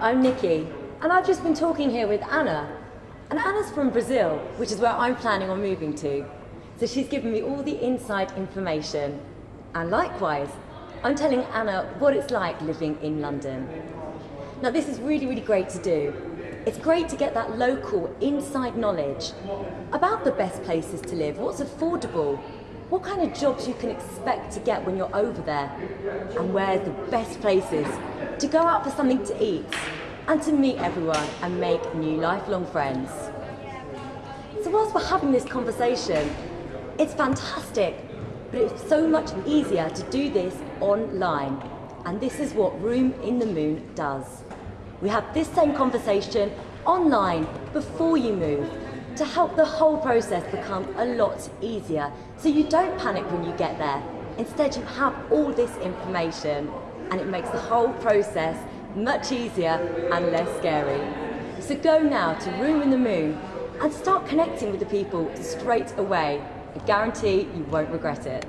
I'm Nikki, and I've just been talking here with Anna. And Anna's from Brazil, which is where I'm planning on moving to. So she's given me all the inside information. And likewise, I'm telling Anna what it's like living in London. Now, this is really, really great to do. It's great to get that local inside knowledge about the best places to live, what's affordable, what kind of jobs you can expect to get when you're over there, and where the best places to go out for something to eat and to meet everyone and make new lifelong friends. So whilst we're having this conversation, it's fantastic, but it's so much easier to do this online. And this is what Room in the Moon does. We have this same conversation online before you move to help the whole process become a lot easier so you don't panic when you get there. Instead, you have all this information and it makes the whole process much easier and less scary. So go now to Room in the Moon and start connecting with the people straight away. I guarantee you won't regret it.